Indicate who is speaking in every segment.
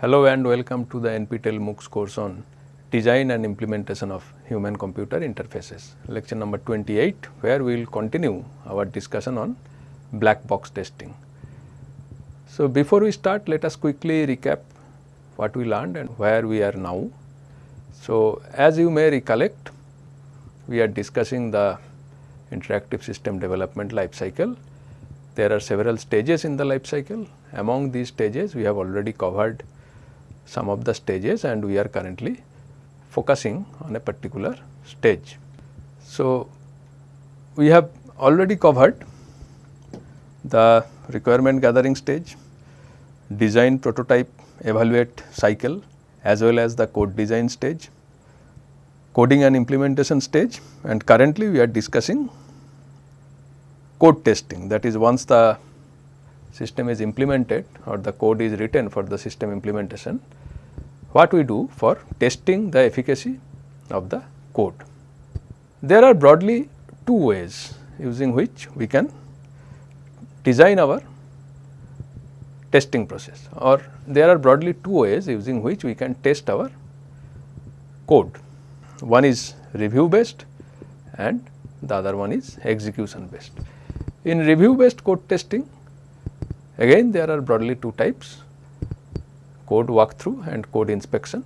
Speaker 1: Hello and welcome to the NPTEL MOOCs course on Design and Implementation of Human Computer Interfaces, lecture number 28 where we will continue our discussion on black box testing. So, before we start let us quickly recap what we learned and where we are now. So, as you may recollect we are discussing the interactive system development life cycle. There are several stages in the life cycle. Among these stages we have already covered some of the stages and we are currently focusing on a particular stage. So, we have already covered the requirement gathering stage, design prototype evaluate cycle as well as the code design stage, coding and implementation stage and currently we are discussing code testing that is once the system is implemented or the code is written for the system implementation, what we do for testing the efficacy of the code. There are broadly two ways using which we can design our testing process or there are broadly two ways using which we can test our code. One is review based and the other one is execution based. In review based code testing Again there are broadly two types code walkthrough and code inspection.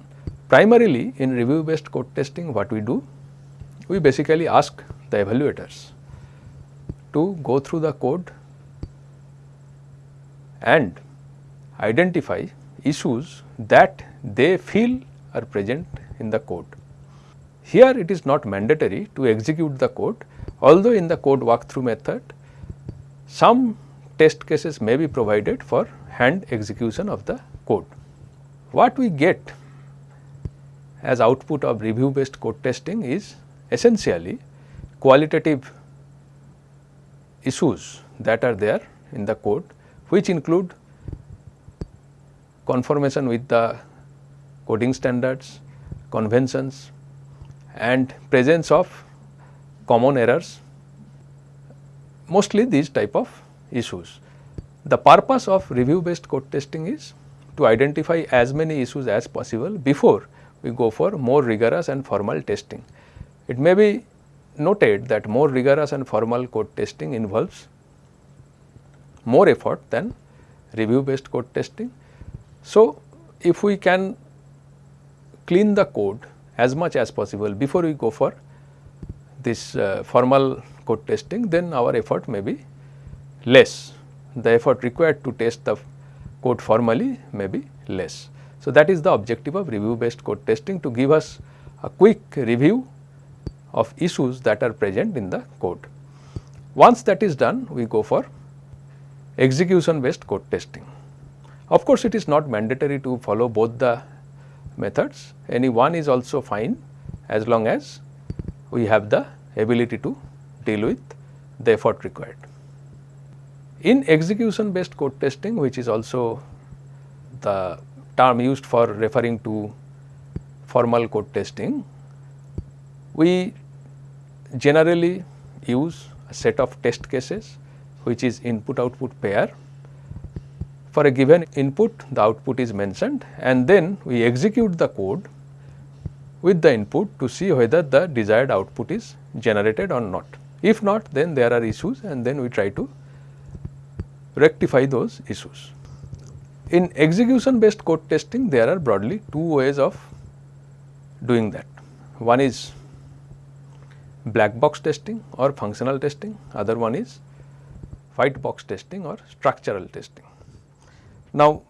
Speaker 1: Primarily in review based code testing what we do? We basically ask the evaluators to go through the code and identify issues that they feel are present in the code. Here it is not mandatory to execute the code although in the code walkthrough method some test cases may be provided for hand execution of the code. What we get as output of review based code testing is essentially qualitative issues that are there in the code which include conformation with the coding standards, conventions and presence of common errors mostly these type of issues. The purpose of review based code testing is to identify as many issues as possible before we go for more rigorous and formal testing. It may be noted that more rigorous and formal code testing involves more effort than review based code testing. So, if we can clean the code as much as possible before we go for this uh, formal code testing then our effort may be less, the effort required to test the code formally may be less. So, that is the objective of review based code testing to give us a quick review of issues that are present in the code. Once that is done, we go for execution based code testing. Of course, it is not mandatory to follow both the methods, any one is also fine as long as we have the ability to deal with the effort required. In execution based code testing which is also the term used for referring to formal code testing, we generally use a set of test cases which is input output pair. For a given input the output is mentioned and then we execute the code with the input to see whether the desired output is generated or not. If not then there are issues and then we try to rectify those issues. In execution based code testing there are broadly two ways of doing that. One is black box testing or functional testing, other one is white box testing or structural testing. Now,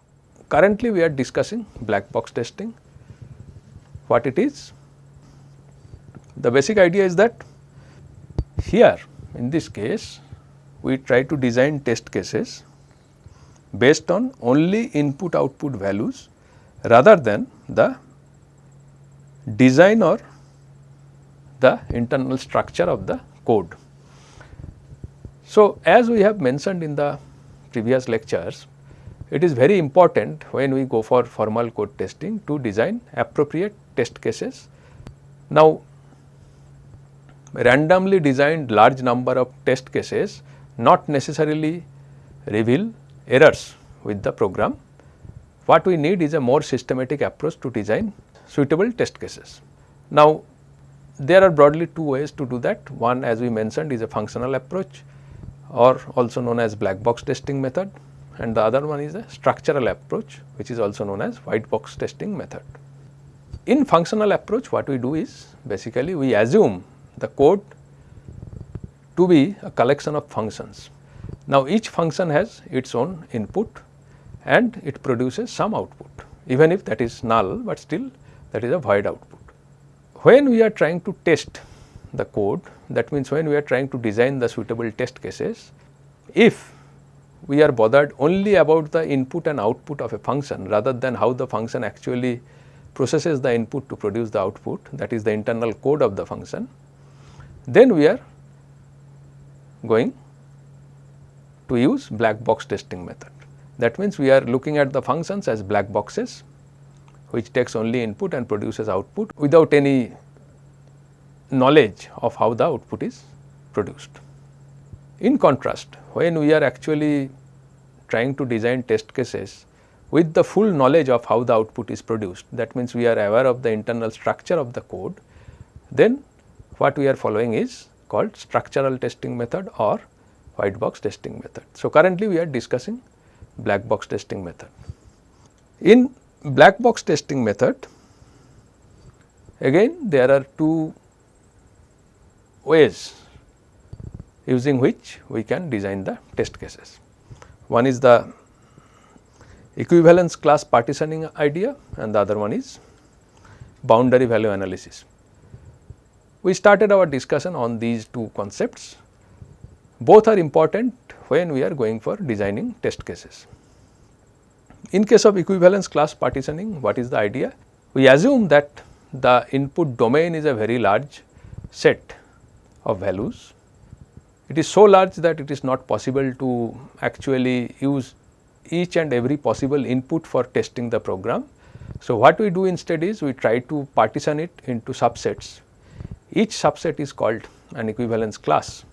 Speaker 1: currently we are discussing black box testing. What it is? The basic idea is that here in this case we try to design test cases based on only input output values rather than the design or the internal structure of the code. So, as we have mentioned in the previous lectures, it is very important when we go for formal code testing to design appropriate test cases. Now, randomly designed large number of test cases not necessarily reveal errors with the program. what we need is a more systematic approach to design suitable test cases. Now, there are broadly two ways to do that. One as we mentioned is a functional approach or also known as black box testing method and the other one is a structural approach which is also known as white box testing method. In functional approach what we do is basically we assume the code to be a collection of functions. Now, each function has its own input and it produces some output even if that is null, but still that is a void output. When we are trying to test the code that means when we are trying to design the suitable test cases, if we are bothered only about the input and output of a function rather than how the function actually processes the input to produce the output that is the internal code of the function, then we are going to use black box testing method. That means, we are looking at the functions as black boxes which takes only input and produces output without any knowledge of how the output is produced. In contrast, when we are actually trying to design test cases with the full knowledge of how the output is produced, that means we are aware of the internal structure of the code, then what we are following is called structural testing method or white box testing method. So, currently we are discussing black box testing method. In black box testing method, again there are two ways using which we can design the test cases. One is the equivalence class partitioning idea and the other one is boundary value analysis. We started our discussion on these two concepts. Both are important when we are going for designing test cases. In case of equivalence class partitioning, what is the idea? We assume that the input domain is a very large set of values. It is so large that it is not possible to actually use each and every possible input for testing the program. So, what we do instead is we try to partition it into subsets each subset is called an equivalence class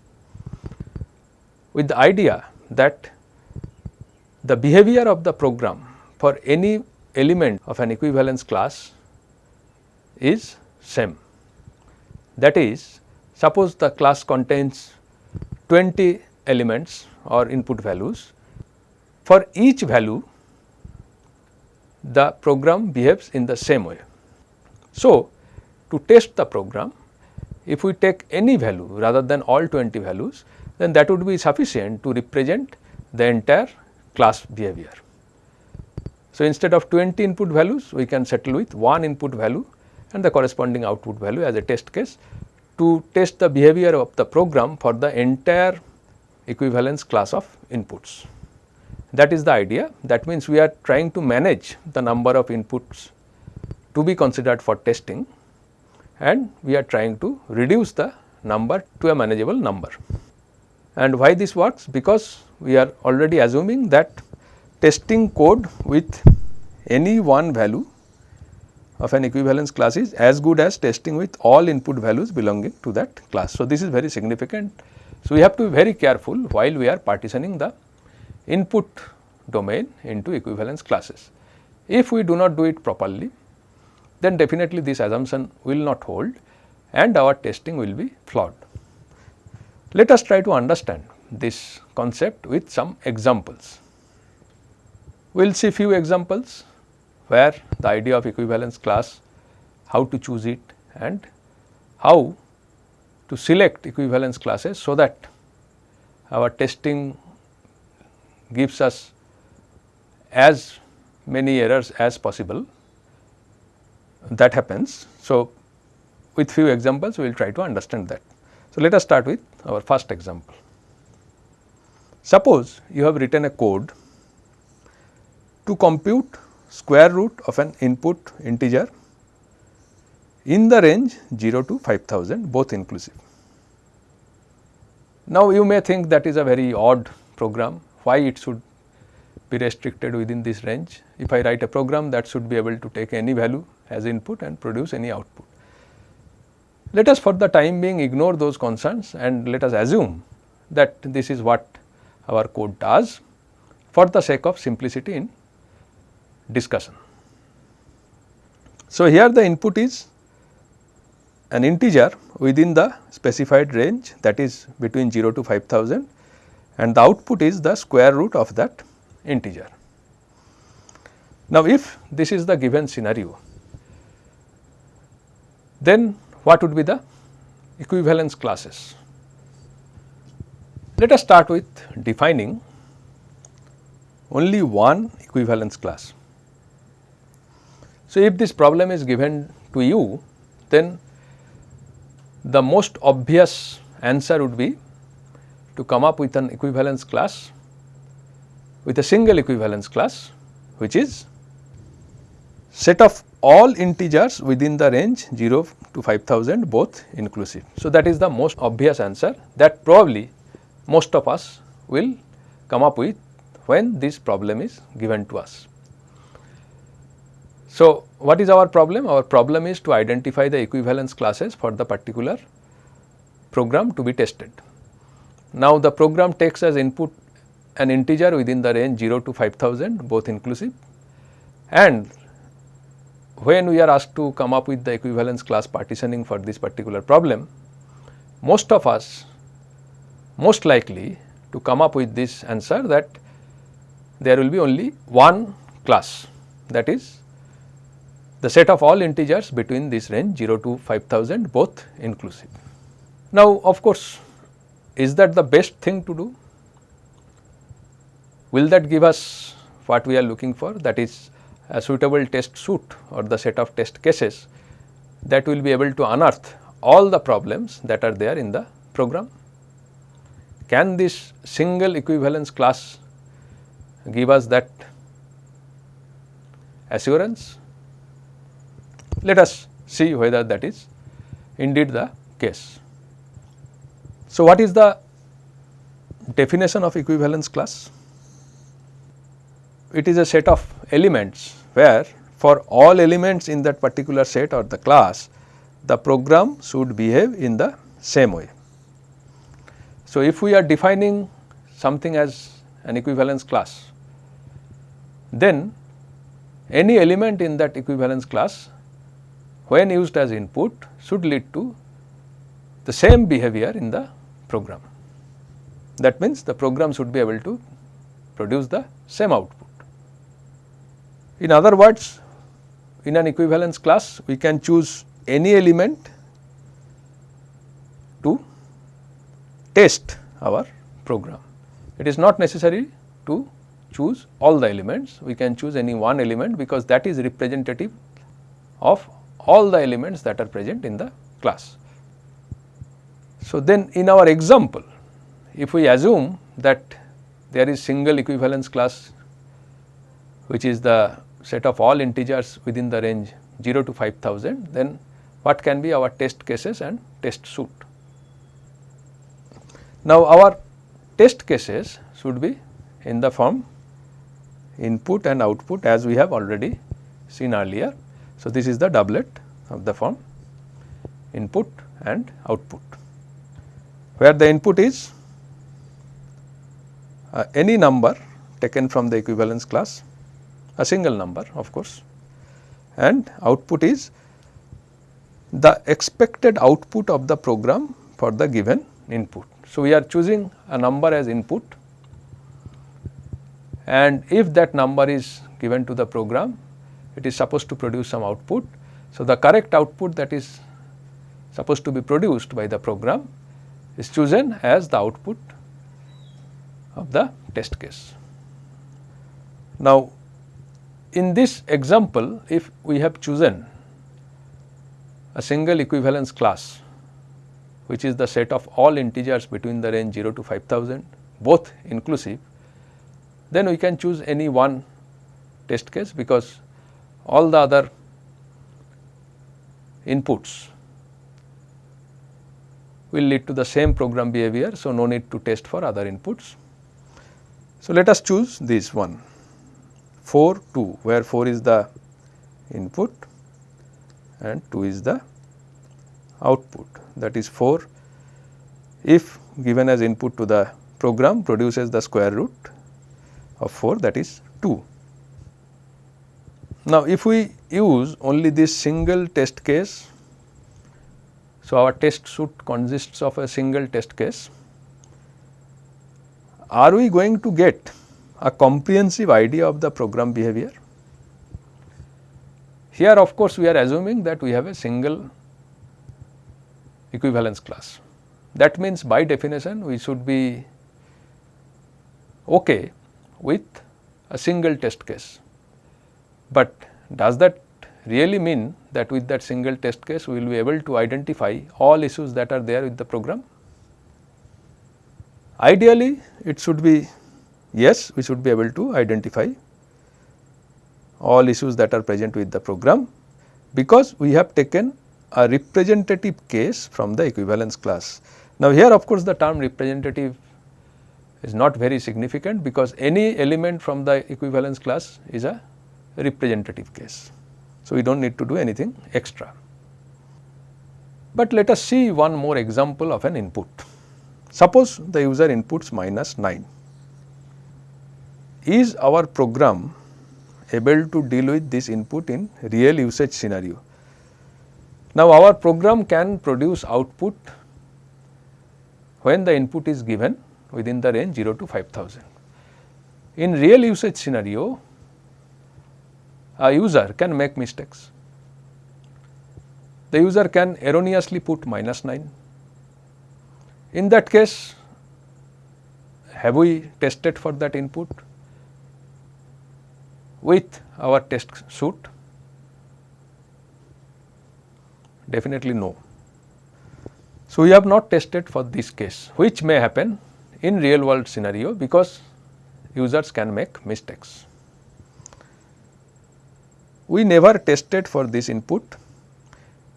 Speaker 1: with the idea that the behavior of the program for any element of an equivalence class is same. That is suppose the class contains 20 elements or input values for each value the program behaves in the same way. So, to test the program if we take any value rather than all 20 values, then that would be sufficient to represent the entire class behavior. So, instead of 20 input values, we can settle with one input value and the corresponding output value as a test case to test the behavior of the program for the entire equivalence class of inputs. That is the idea. That means, we are trying to manage the number of inputs to be considered for testing and we are trying to reduce the number to a manageable number. And why this works? Because we are already assuming that testing code with any one value of an equivalence class is as good as testing with all input values belonging to that class. So, this is very significant. So, we have to be very careful while we are partitioning the input domain into equivalence classes. If we do not do it properly, then definitely this assumption will not hold and our testing will be flawed. Let us try to understand this concept with some examples. We will see few examples where the idea of equivalence class, how to choose it and how to select equivalence classes so that our testing gives us as many errors as possible that happens. So, with few examples we will try to understand that. So, let us start with our first example. Suppose you have written a code to compute square root of an input integer in the range 0 to 5000 both inclusive. Now, you may think that is a very odd program, why it should be restricted within this range. If I write a program that should be able to take any value as input and produce any output. Let us for the time being ignore those concerns and let us assume that this is what our code does for the sake of simplicity in discussion. So, here the input is an integer within the specified range that is between 0 to 5000 and the output is the square root of that integer. Now, if this is the given scenario, then what would be the equivalence classes? Let us start with defining only one equivalence class. So, if this problem is given to you, then the most obvious answer would be to come up with an equivalence class with a single equivalence class which is set of all integers within the range 0 to 5000 both inclusive. So, that is the most obvious answer that probably most of us will come up with when this problem is given to us. So, what is our problem? Our problem is to identify the equivalence classes for the particular program to be tested. Now, the program takes as input an integer within the range 0 to 5000 both inclusive and when we are asked to come up with the equivalence class partitioning for this particular problem, most of us most likely to come up with this answer that there will be only one class that is the set of all integers between this range 0 to 5000 both inclusive. Now, of course, is that the best thing to do? Will that give us what we are looking for that is a suitable test suite or the set of test cases that will be able to unearth all the problems that are there in the program? Can this single equivalence class give us that assurance? Let us see whether that is indeed the case. So, what is the definition of equivalence class? It is a set of elements where for all elements in that particular set or the class, the program should behave in the same way. So, if we are defining something as an equivalence class, then any element in that equivalence class when used as input should lead to the same behavior in the program. That means, the program should be able to produce the same output. In other words, in an equivalence class we can choose any element to test our program. It is not necessary to choose all the elements, we can choose any one element because that is representative of all the elements that are present in the class. So, then in our example, if we assume that there is single equivalence class which is the set of all integers within the range 0 to 5000, then what can be our test cases and test suite. Now, our test cases should be in the form input and output as we have already seen earlier. So, this is the doublet of the form input and output where the input is uh, any number taken from the equivalence class a single number of course and output is the expected output of the program for the given input. So, we are choosing a number as input and if that number is given to the program, it is supposed to produce some output. So, the correct output that is supposed to be produced by the program is chosen as the output of the test case. Now, in this example, if we have chosen a single equivalence class which is the set of all integers between the range 0 to 5000 both inclusive, then we can choose any one test case because all the other inputs will lead to the same program behavior. So, no need to test for other inputs. So, let us choose this one 4 2 where 4 is the input and 2 is the output. That is 4 if given as input to the program produces the square root of 4 that is 2. Now, if we use only this single test case, so our test suite consists of a single test case, are we going to get a comprehensive idea of the program behavior? Here of course, we are assuming that we have a single equivalence class. That means by definition we should be okay with a single test case. But does that really mean that with that single test case we will be able to identify all issues that are there with the program? Ideally it should be yes we should be able to identify all issues that are present with the program because we have taken a representative case from the equivalence class. Now, here of course, the term representative is not very significant because any element from the equivalence class is a representative case. So, we do not need to do anything extra. But let us see one more example of an input. Suppose the user inputs minus 9. Is our program able to deal with this input in real usage scenario? Now, our program can produce output when the input is given within the range 0 to 5000. In real usage scenario, a user can make mistakes. The user can erroneously put minus 9. In that case, have we tested for that input with our test suit? Definitely no. So, we have not tested for this case which may happen in real world scenario because users can make mistakes. We never tested for this input,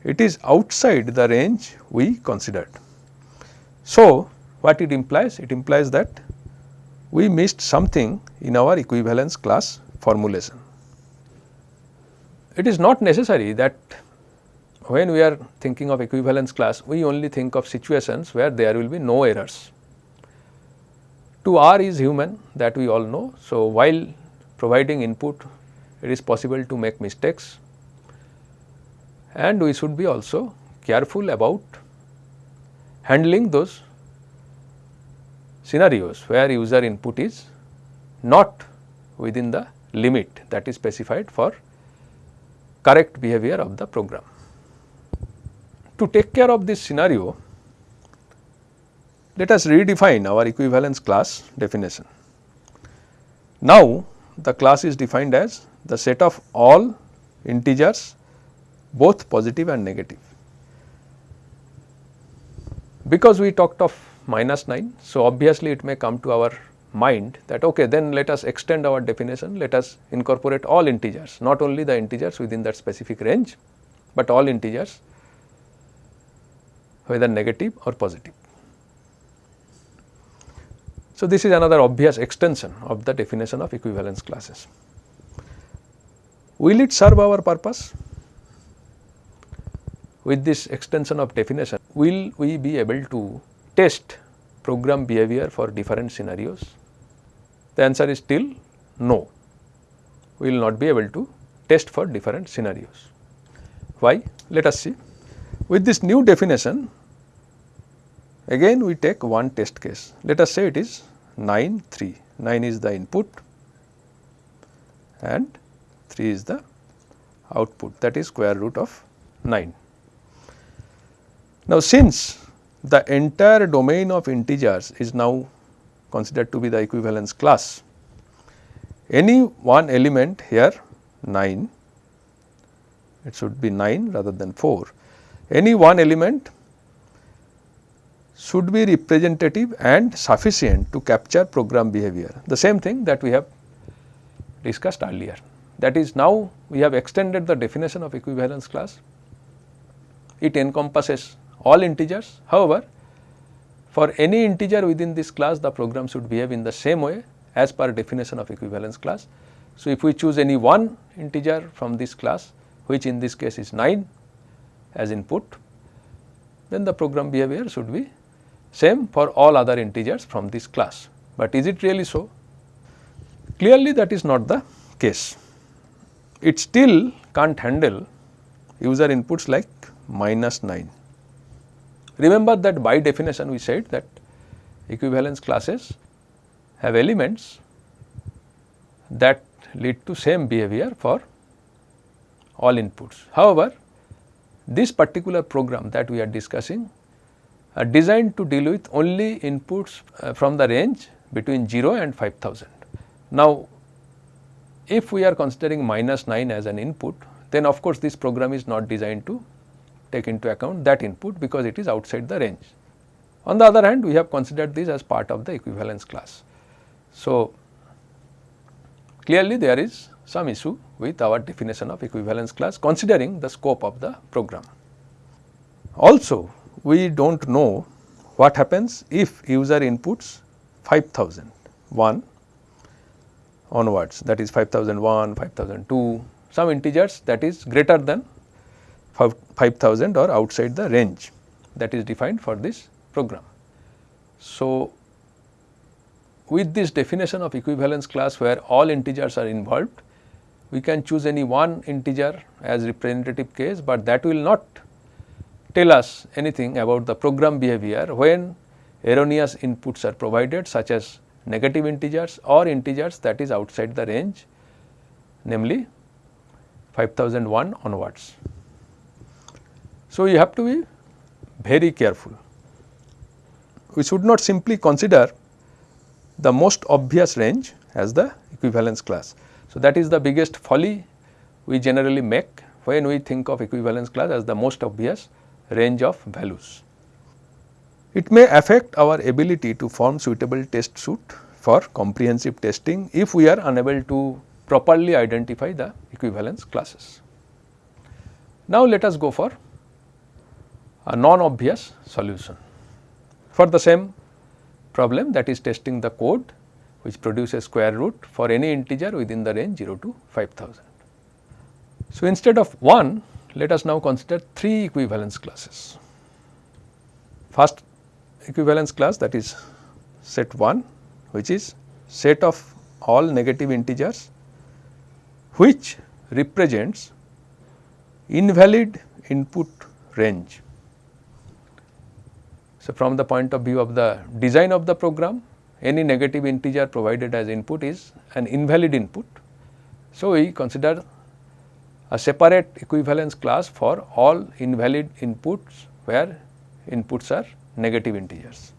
Speaker 1: it is outside the range we considered. So, what it implies? It implies that we missed something in our equivalence class formulation. It is not necessary that when we are thinking of equivalence class, we only think of situations where there will be no errors. To R is human that we all know. So, while providing input it is possible to make mistakes and we should be also careful about handling those scenarios where user input is not within the limit that is specified for correct behavior of the program. To take care of this scenario, let us redefine our equivalence class definition. Now, the class is defined as the set of all integers both positive and negative. Because we talked of minus 9, so obviously it may come to our mind that okay then let us extend our definition, let us incorporate all integers, not only the integers within that specific range, but all integers whether negative or positive. So, this is another obvious extension of the definition of equivalence classes. Will it serve our purpose? With this extension of definition, will we be able to test program behavior for different scenarios? The answer is still no. We will not be able to test for different scenarios. Why? Let us see. With this new definition, Again we take one test case. Let us say it is 9 3, 9 is the input and 3 is the output that is square root of 9. Now, since the entire domain of integers is now considered to be the equivalence class, any one element here 9, it should be 9 rather than 4, any one element should be representative and sufficient to capture program behavior. The same thing that we have discussed earlier. That is now we have extended the definition of equivalence class. It encompasses all integers. However, for any integer within this class the program should behave in the same way as per definition of equivalence class. So, if we choose any one integer from this class which in this case is 9 as input then the program behavior should be same for all other integers from this class. But is it really so? Clearly that is not the case. it still can't handle user inputs like minus 9. Remember that by definition we said that equivalence classes have elements that lead to same behavior for all inputs. However, this particular program that we are discussing are designed to deal with only inputs uh, from the range between 0 and 5000. Now, if we are considering minus 9 as an input, then of course, this program is not designed to take into account that input because it is outside the range. On the other hand, we have considered this as part of the equivalence class. So, clearly there is some issue with our definition of equivalence class considering the scope of the program. Also, we do not know what happens if user inputs 5001 onwards that is 5001, 5002 some integers that is greater than 5000 or outside the range that is defined for this program. So, with this definition of equivalence class where all integers are involved, we can choose any one integer as representative case, but that will not tell us anything about the program behavior when erroneous inputs are provided such as negative integers or integers that is outside the range namely 5001 onwards. So, you have to be very careful. We should not simply consider the most obvious range as the equivalence class. So, that is the biggest folly we generally make when we think of equivalence class as the most obvious range of values. It may affect our ability to form suitable test suite for comprehensive testing if we are unable to properly identify the equivalence classes. Now, let us go for a non-obvious solution for the same problem that is testing the code which produces square root for any integer within the range 0 to 5000. So, instead of 1 let us now consider 3 equivalence classes. First equivalence class that is set 1 which is set of all negative integers which represents invalid input range. So, from the point of view of the design of the program any negative integer provided as input is an invalid input. So, we consider a separate equivalence class for all invalid inputs where inputs are negative integers.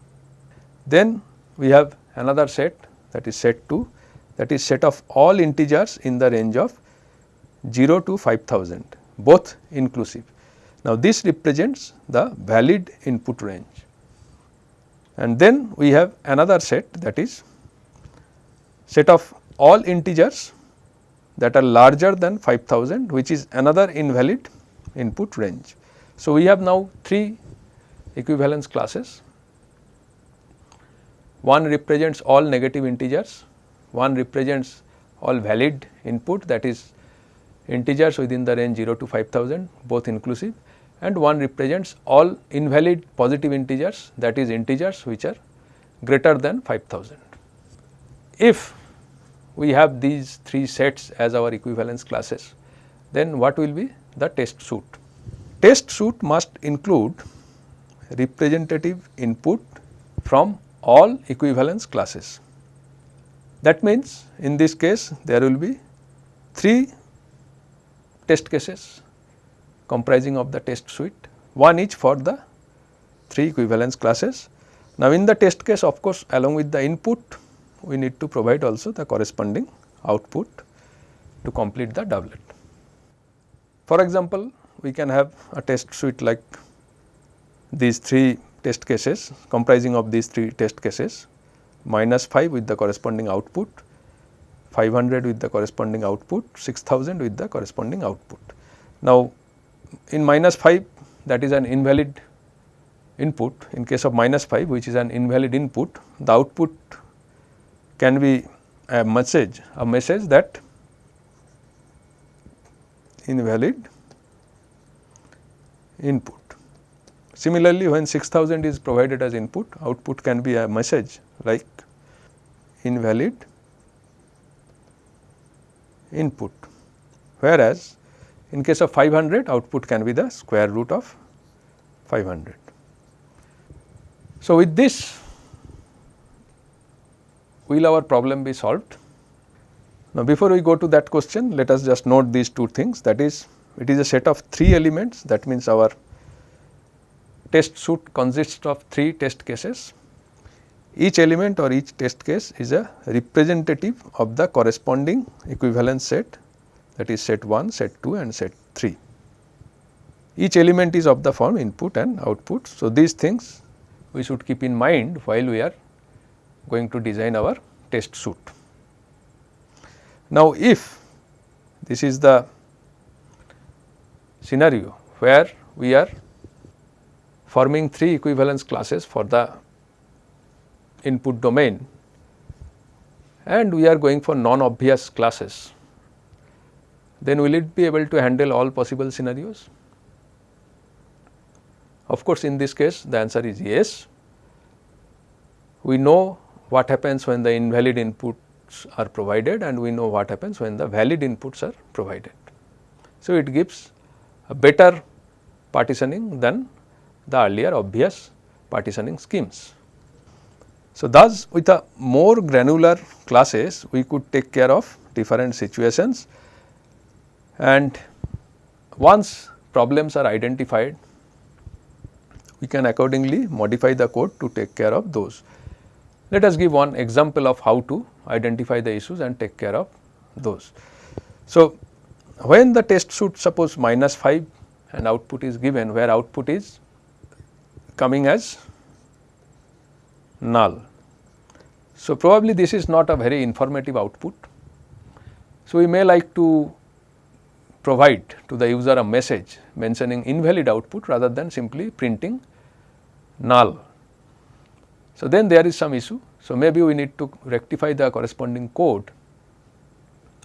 Speaker 1: Then we have another set that is set 2 that is set of all integers in the range of 0 to 5000 both inclusive. Now, this represents the valid input range and then we have another set that is set of all integers that are larger than 5000 which is another invalid input range. So, we have now 3 equivalence classes. One represents all negative integers, one represents all valid input that is integers within the range 0 to 5000 both inclusive and one represents all invalid positive integers that is integers which are greater than 5000. If we have these three sets as our equivalence classes, then what will be the test suite? Test suite must include representative input from all equivalence classes. That means, in this case there will be 3 test cases comprising of the test suite, one each for the 3 equivalence classes. Now, in the test case of course, along with the input we need to provide also the corresponding output to complete the doublet. For example, we can have a test suite like these 3 test cases comprising of these 3 test cases minus 5 with the corresponding output, 500 with the corresponding output, 6000 with the corresponding output. Now, in minus 5 that is an invalid input in case of minus 5 which is an invalid input the output can be a message a message that invalid input. Similarly, when 6000 is provided as input output can be a message like invalid input whereas in case of 500 output can be the square root of 500. So, with this will our problem be solved? Now, before we go to that question let us just note these two things that is it is a set of 3 elements that means our test suite consists of 3 test cases. Each element or each test case is a representative of the corresponding equivalence set that is set 1, set 2 and set 3. Each element is of the form input and output. So, these things we should keep in mind while we are going to design our test suit. Now, if this is the scenario where we are forming 3 equivalence classes for the input domain and we are going for non-obvious classes, then will it be able to handle all possible scenarios? Of course, in this case the answer is yes. We know what happens when the invalid inputs are provided and we know what happens when the valid inputs are provided. So, it gives a better partitioning than the earlier obvious partitioning schemes. So, thus with a more granular classes we could take care of different situations and once problems are identified we can accordingly modify the code to take care of those. Let us give one example of how to identify the issues and take care of those. So, when the test suite suppose minus 5 and output is given where output is coming as null. So, probably this is not a very informative output. So, we may like to provide to the user a message mentioning invalid output rather than simply printing null. So, then there is some issue. So, maybe we need to rectify the corresponding code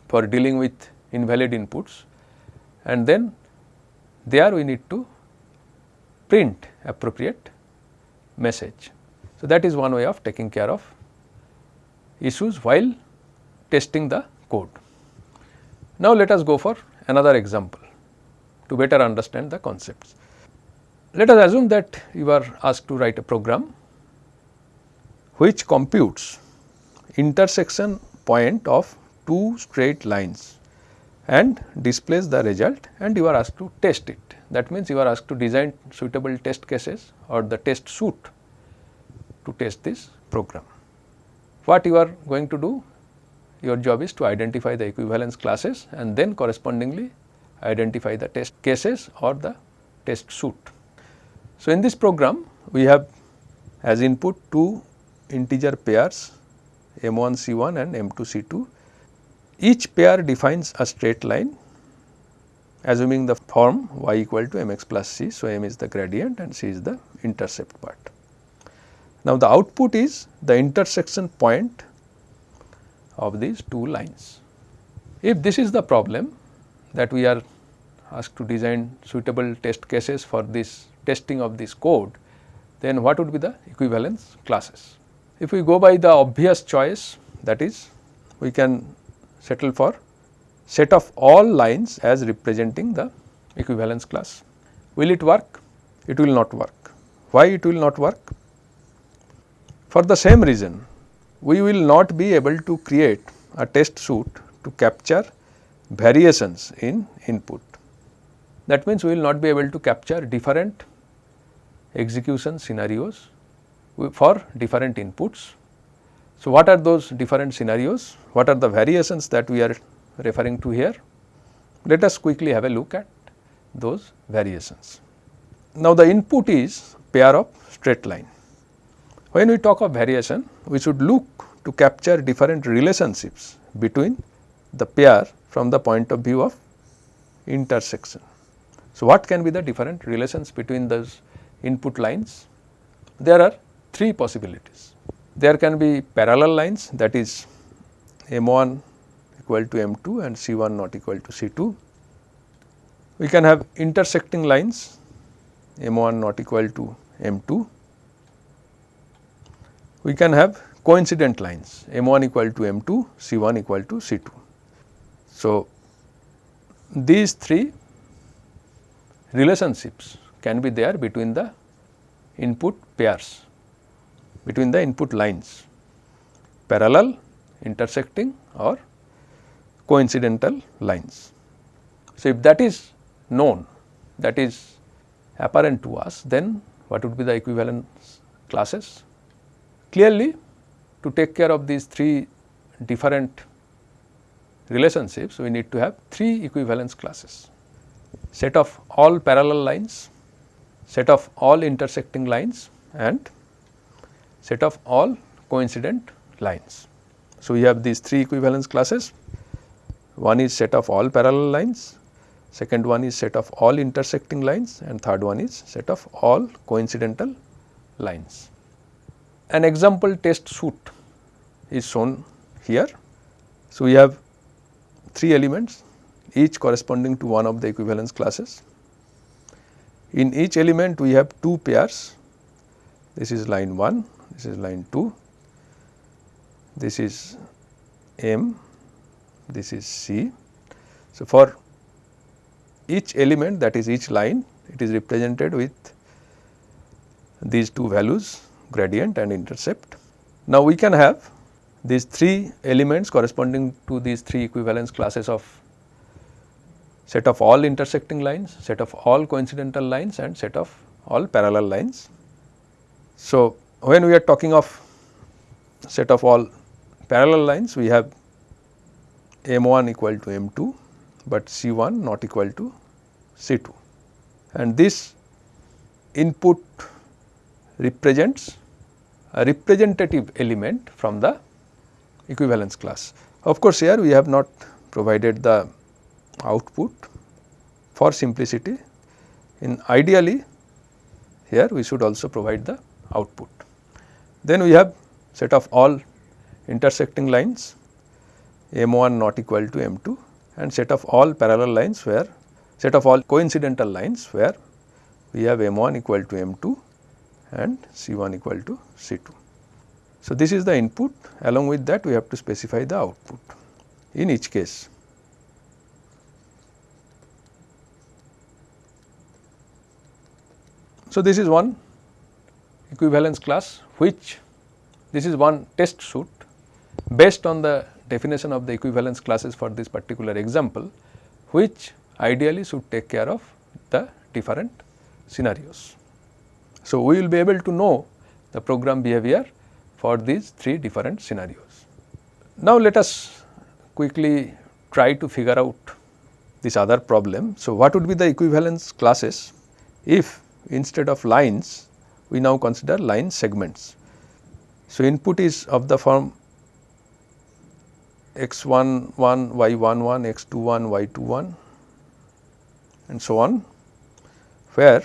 Speaker 1: for dealing with invalid inputs and then there we need to print appropriate message. So, that is one way of taking care of issues while testing the code. Now, let us go for another example to better understand the concepts. Let us assume that you are asked to write a program which computes intersection point of two straight lines and displays the result and you are asked to test it. That means, you are asked to design suitable test cases or the test suite to test this program. What you are going to do? Your job is to identify the equivalence classes and then correspondingly identify the test cases or the test suit. So, in this program we have as input two integer pairs m1 c1 and m2 c2. Each pair defines a straight line assuming the form y equal to mx plus c. So, m is the gradient and c is the intercept part. Now, the output is the intersection point of these two lines. If this is the problem that we are asked to design suitable test cases for this testing of this code, then what would be the equivalence classes? If we go by the obvious choice that is we can settle for set of all lines as representing the equivalence class. Will it work? It will not work. Why it will not work? For the same reason we will not be able to create a test suite to capture variations in input. That means, we will not be able to capture different execution scenarios for different inputs. So, what are those different scenarios? What are the variations that we are referring to here? Let us quickly have a look at those variations. Now, the input is pair of straight line. When we talk of variation, we should look to capture different relationships between the pair from the point of view of intersection. So, what can be the different relations between those input lines? There are three possibilities. There can be parallel lines that is M1 equal to M2 and C1 not equal to C2. We can have intersecting lines M1 not equal to M2 we can have coincident lines M1 equal to M2, C1 equal to C2. So, these three relationships can be there between the input pairs, between the input lines, parallel, intersecting or coincidental lines. So, if that is known, that is apparent to us, then what would be the equivalence classes? Clearly, to take care of these three different relationships, we need to have three equivalence classes. Set of all parallel lines, set of all intersecting lines and set of all coincident lines. So, we have these three equivalence classes. One is set of all parallel lines, second one is set of all intersecting lines and third one is set of all coincidental lines. An example test suite is shown here. So, we have three elements each corresponding to one of the equivalence classes. In each element we have two pairs, this is line 1, this is line 2, this is M, this is C. So, for each element that is each line it is represented with these two values gradient and intercept. Now, we can have these three elements corresponding to these three equivalence classes of set of all intersecting lines, set of all coincidental lines and set of all parallel lines. So, when we are talking of set of all parallel lines, we have M 1 equal to M 2, but C 1 not equal to C 2 and this input represents a representative element from the equivalence class. Of course, here we have not provided the output for simplicity in ideally here we should also provide the output. Then we have set of all intersecting lines M 1 not equal to M 2 and set of all parallel lines where set of all coincidental lines where we have M 1 equal to M 2 and C 1 equal to C 2. So, this is the input along with that we have to specify the output in each case. So, this is one equivalence class which this is one test suit based on the definition of the equivalence classes for this particular example which ideally should take care of the different scenarios. So, we will be able to know the program behavior for these three different scenarios. Now, let us quickly try to figure out this other problem. So, what would be the equivalence classes if instead of lines we now consider line segments. So, input is of the form x 1 1 y 1 1 x 2 1 y 2 1 and so on where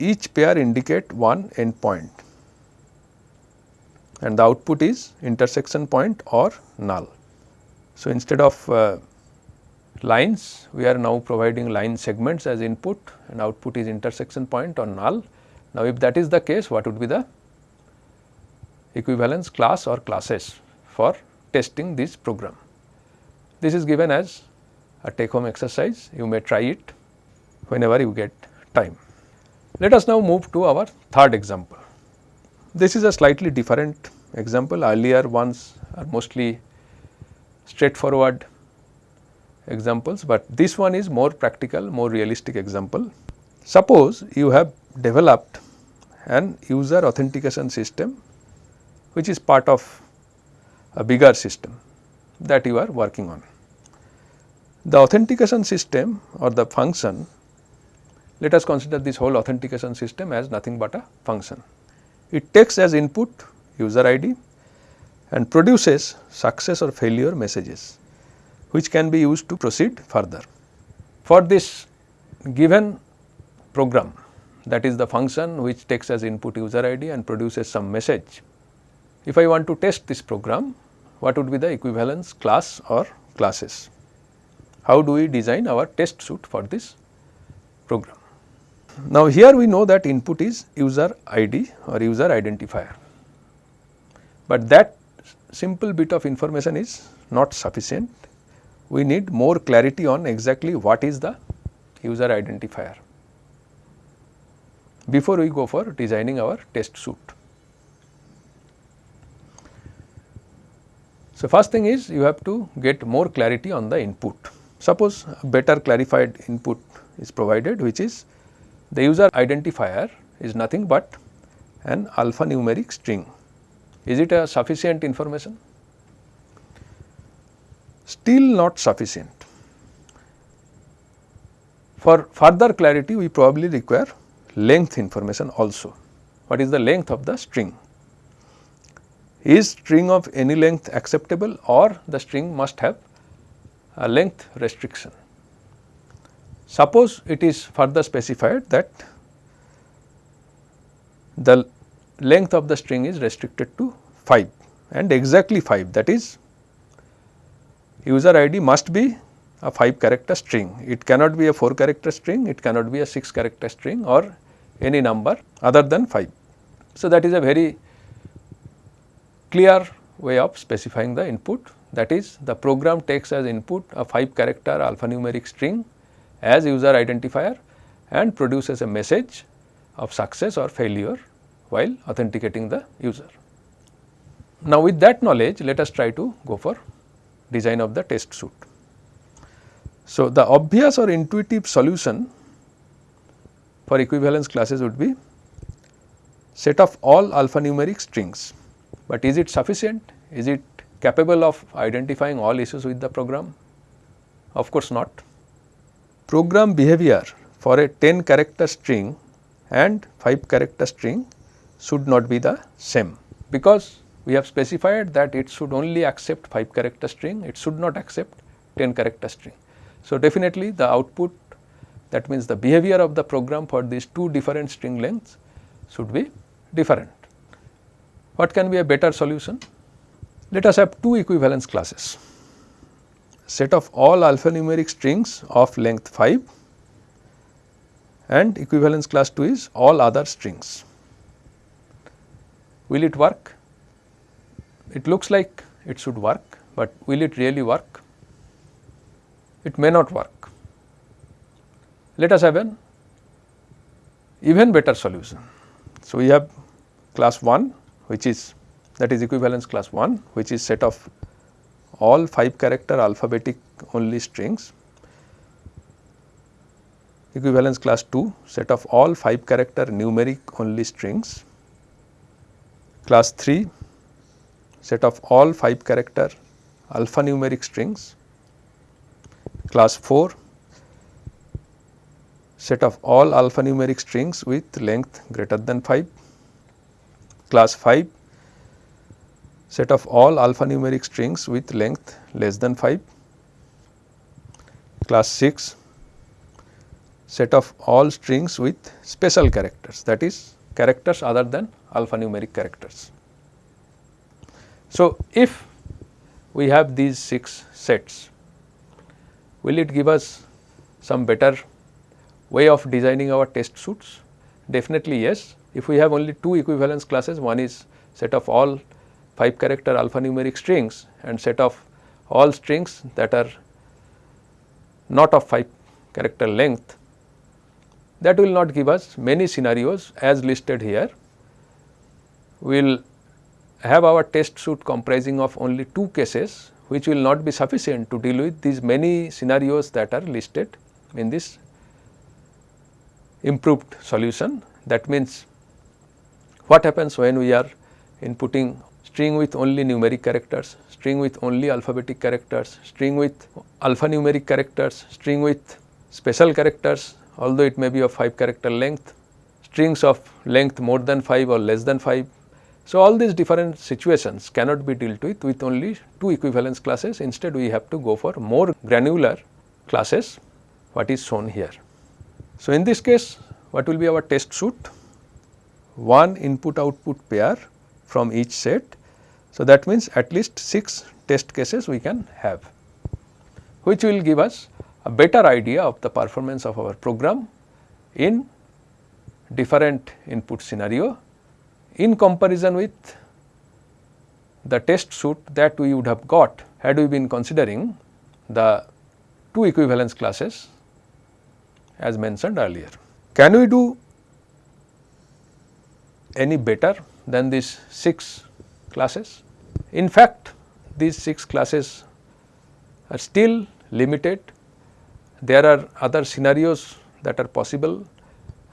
Speaker 1: each pair indicate one endpoint and the output is intersection point or null. So, instead of uh, lines we are now providing line segments as input and output is intersection point or null. Now, if that is the case what would be the equivalence class or classes for testing this program. This is given as a take home exercise you may try it whenever you get time. Let us now move to our third example. This is a slightly different example earlier ones are mostly straightforward examples, but this one is more practical more realistic example. Suppose you have developed an user authentication system which is part of a bigger system that you are working on. The authentication system or the function let us consider this whole authentication system as nothing but a function. It takes as input user ID and produces success or failure messages which can be used to proceed further. For this given program that is the function which takes as input user ID and produces some message. If I want to test this program what would be the equivalence class or classes? How do we design our test suite for this program? Now, here we know that input is user ID or user identifier, but that simple bit of information is not sufficient. we need more clarity on exactly what is the user identifier before we go for designing our test suite. So, first thing is you have to get more clarity on the input. Suppose better clarified input is provided which is the user identifier is nothing but an alphanumeric string. Is it a sufficient information? Still not sufficient. For further clarity we probably require length information also. What is the length of the string? Is string of any length acceptable or the string must have a length restriction? Suppose it is further specified that the length of the string is restricted to 5 and exactly 5 that is user ID must be a 5 character string. It cannot be a 4 character string, it cannot be a 6 character string or any number other than 5. So, that is a very clear way of specifying the input that is the program takes as input a 5 character alphanumeric string as user identifier and produces a message of success or failure while authenticating the user. Now, with that knowledge let us try to go for design of the test suite. So, the obvious or intuitive solution for equivalence classes would be set of all alphanumeric strings, but is it sufficient? Is it capable of identifying all issues with the program? Of course not. Program behavior for a 10 character string and 5 character string should not be the same because we have specified that it should only accept 5 character string, it should not accept 10 character string. So, definitely the output that means the behavior of the program for these two different string lengths should be different. What can be a better solution? Let us have two equivalence classes, set of all alphanumeric strings of length 5 and equivalence class 2 is all other strings. Will it work? It looks like it should work, but will it really work? it may not work. Let us have an even better solution. So, we have class 1 which is that is equivalence class 1 which is set of all 5 character alphabetic only strings, equivalence class 2 set of all 5 character numeric only strings, class 3 set of all 5 character alphanumeric strings. Class 4 set of all alphanumeric strings with length greater than 5, class 5 set of all alphanumeric strings with length less than 5, class 6 set of all strings with special characters that is characters other than alphanumeric characters. So, if we have these 6 sets will it give us some better way of designing our test suits? Definitely yes. If we have only two equivalence classes, one is set of all 5 character alphanumeric strings and set of all strings that are not of 5 character length, that will not give us many scenarios as listed here. We will have our test suite comprising of only two cases which will not be sufficient to deal with these many scenarios that are listed in this improved solution. That means, what happens when we are inputting string with only numeric characters, string with only alphabetic characters, string with alphanumeric characters, string with special characters although it may be of 5 character length, strings of length more than 5 or less than 5, so, all these different situations cannot be dealt with with only two equivalence classes instead we have to go for more granular classes what is shown here. So, in this case what will be our test suite? One input output pair from each set. So, that means at least 6 test cases we can have which will give us a better idea of the performance of our program in different input scenario in comparison with the test suit that we would have got had we been considering the two equivalence classes as mentioned earlier. Can we do any better than these 6 classes? In fact, these 6 classes are still limited. There are other scenarios that are possible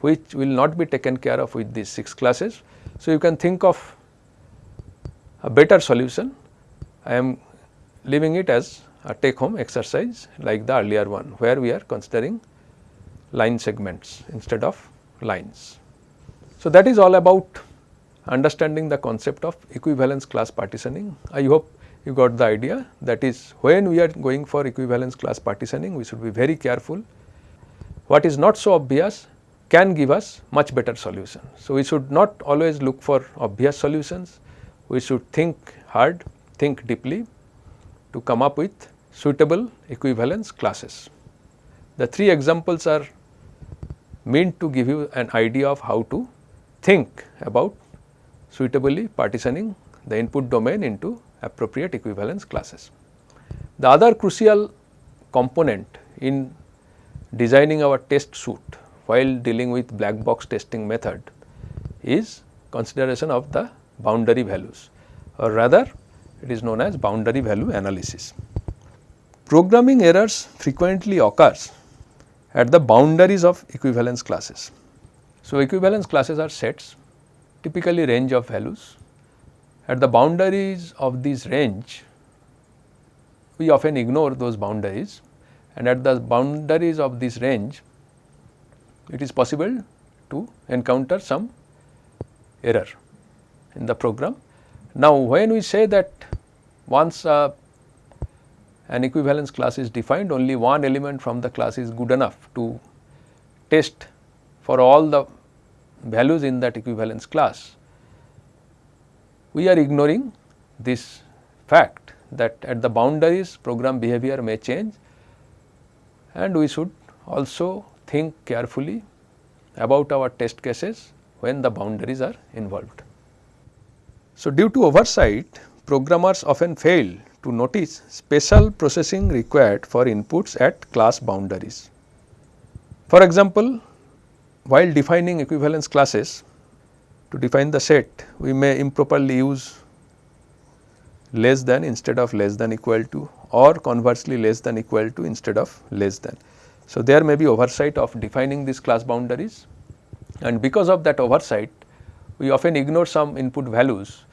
Speaker 1: which will not be taken care of with these 6 classes. So, you can think of a better solution. I am leaving it as a take home exercise like the earlier one where we are considering line segments instead of lines. So, that is all about understanding the concept of equivalence class partitioning. I hope you got the idea that is when we are going for equivalence class partitioning we should be very careful. What is not so obvious can give us much better solution. So, we should not always look for obvious solutions, we should think hard, think deeply to come up with suitable equivalence classes. The three examples are meant to give you an idea of how to think about suitably partitioning the input domain into appropriate equivalence classes. The other crucial component in designing our test suite while dealing with black box testing method is consideration of the boundary values or rather it is known as boundary value analysis. Programming errors frequently occurs at the boundaries of equivalence classes. So, equivalence classes are sets typically range of values. At the boundaries of this range we often ignore those boundaries and at the boundaries of this range it is possible to encounter some error in the program. Now, when we say that once uh, an equivalence class is defined only one element from the class is good enough to test for all the values in that equivalence class, we are ignoring this fact that at the boundaries program behavior may change and we should also think carefully about our test cases when the boundaries are involved. So, due to oversight programmers often fail to notice special processing required for inputs at class boundaries. For example, while defining equivalence classes to define the set we may improperly use less than instead of less than equal to or conversely less than equal to instead of less than. So, there may be oversight of defining these class boundaries and because of that oversight we often ignore some input values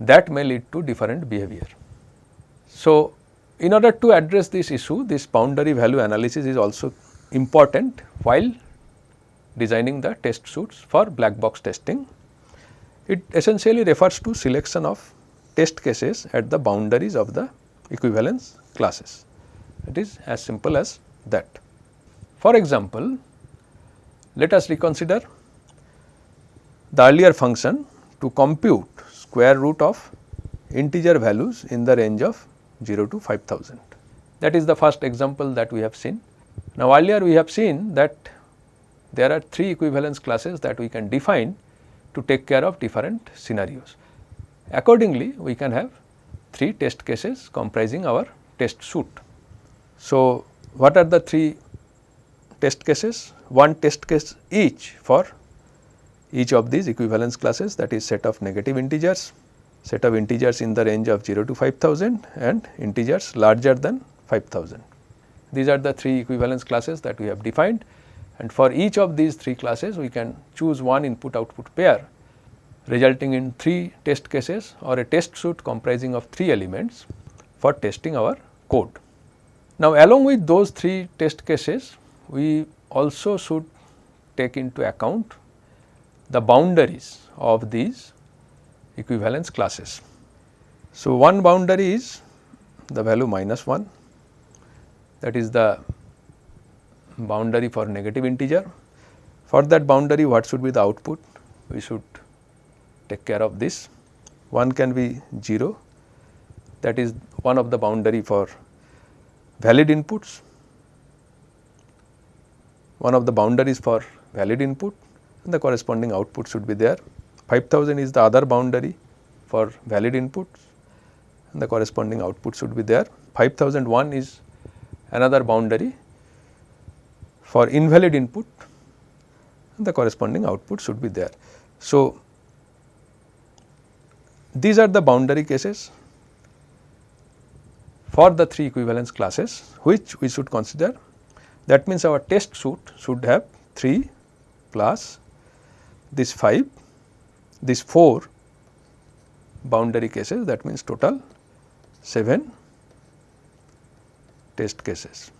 Speaker 1: that may lead to different behavior. So, in order to address this issue this boundary value analysis is also important while designing the test suits for black box testing. It essentially refers to selection of test cases at the boundaries of the equivalence classes. It is as simple as that. For example, let us reconsider the earlier function to compute square root of integer values in the range of 0 to 5000. That is the first example that we have seen. Now, earlier we have seen that there are three equivalence classes that we can define to take care of different scenarios. Accordingly, we can have three test cases comprising our test suite. So, what are the three test cases, one test case each for each of these equivalence classes that is set of negative integers, set of integers in the range of 0 to 5000 and integers larger than 5000. These are the three equivalence classes that we have defined and for each of these three classes we can choose one input output pair resulting in three test cases or a test suite comprising of three elements for testing our code. Now, along with those three test cases we also should take into account the boundaries of these equivalence classes. So, one boundary is the value minus 1 that is the boundary for negative integer. For that boundary what should be the output? We should take care of this. One can be 0 that is one of the boundary for valid inputs one of the boundaries for valid input and the corresponding output should be there. 5000 is the other boundary for valid inputs and the corresponding output should be there. 5001 is another boundary for invalid input the corresponding output should be there. So, these are the boundary cases for the three equivalence classes which we should consider that means our test suite should have 3 plus this 5 this 4 boundary cases that means total 7 test cases.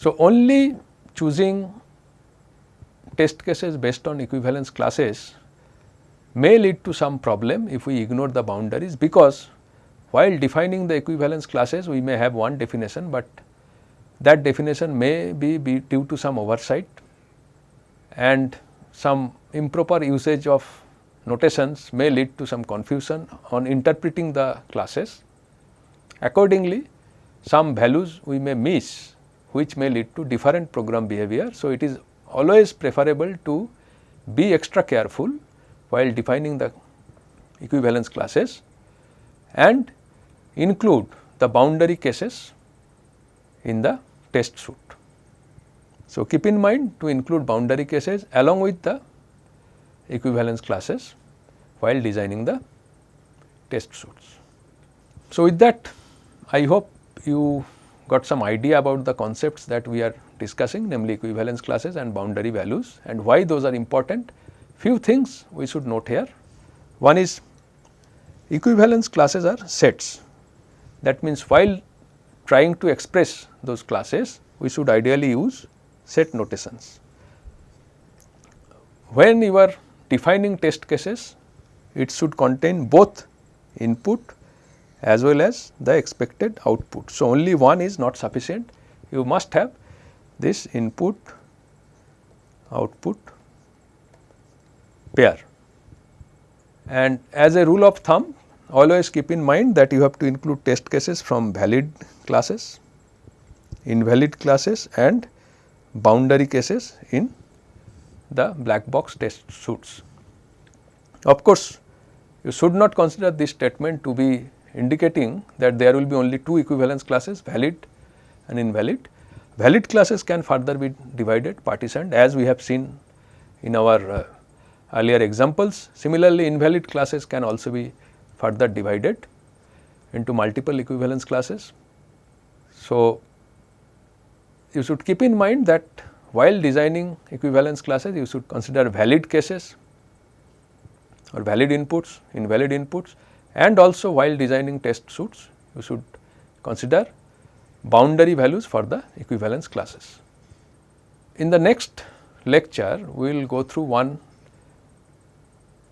Speaker 1: So, only choosing test cases based on equivalence classes may lead to some problem if we ignore the boundaries because while defining the equivalence classes we may have one definition, but that definition may be, be due to some oversight and some improper usage of notations may lead to some confusion on interpreting the classes. Accordingly, some values we may miss which may lead to different program behavior. So, it is always preferable to be extra careful while defining the equivalence classes and include the boundary cases in the test suite. So, keep in mind to include boundary cases along with the equivalence classes while designing the test suites. So, with that I hope you got some idea about the concepts that we are discussing namely equivalence classes and boundary values and why those are important. Few things we should note here. One is equivalence classes are sets that means while trying to express those classes we should ideally use set notations. When you are defining test cases it should contain both input as well as the expected output. So, only one is not sufficient you must have this input output pair. And as a rule of thumb always keep in mind that you have to include test cases from valid classes, invalid classes and boundary cases in the black box test suits. Of course, you should not consider this statement to be indicating that there will be only two equivalence classes valid and invalid. Valid classes can further be divided partitioned as we have seen in our uh, earlier examples. Similarly, invalid classes can also be further divided into multiple equivalence classes. So, you should keep in mind that while designing equivalence classes you should consider valid cases or valid inputs, invalid inputs and also while designing test suits you should consider boundary values for the equivalence classes. In the next lecture we will go through one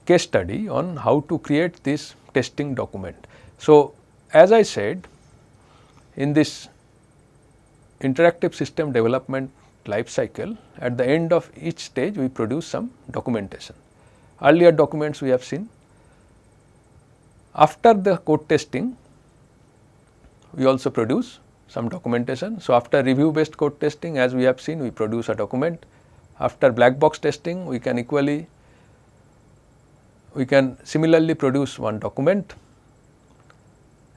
Speaker 1: case study on how to create this testing document. So, as I said in this interactive system development life cycle at the end of each stage we produce some documentation. Earlier documents we have seen. After the code testing we also produce some documentation. So, after review based code testing as we have seen we produce a document. After black box testing we can equally we can similarly produce one document.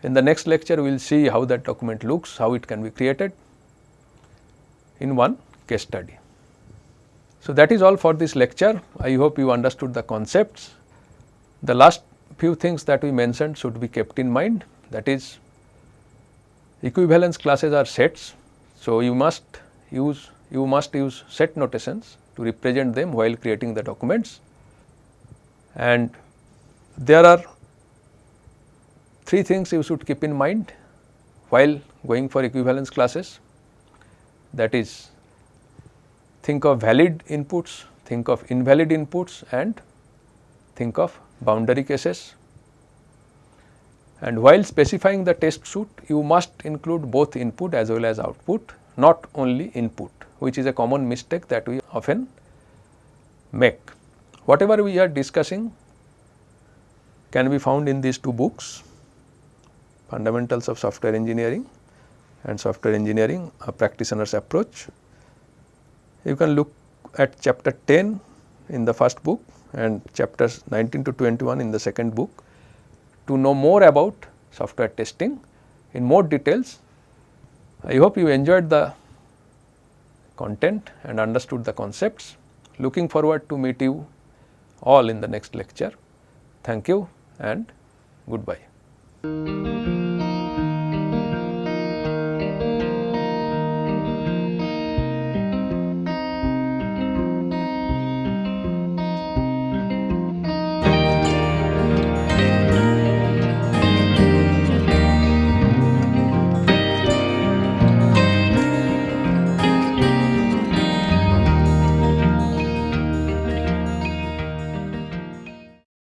Speaker 1: In the next lecture we will see how that document looks, how it can be created in one case study. So, that is all for this lecture. I hope you understood the concepts. The last few things that we mentioned should be kept in mind. That is equivalence classes are sets. So, you must use you must use set notations to represent them while creating the documents. And there are three things you should keep in mind while going for equivalence classes. That is think of valid inputs, think of invalid inputs and think of boundary cases. And while specifying the test suite, you must include both input as well as output, not only input, which is a common mistake that we often make. Whatever we are discussing can be found in these two books, Fundamentals of Software Engineering and Software Engineering, a Practitioner's Approach. You can look at chapter 10 in the first book and chapters 19 to 21 in the second book to know more about software testing in more details I hope you enjoyed the content and understood the concepts. Looking forward to meet you all in the next lecture. Thank you and goodbye.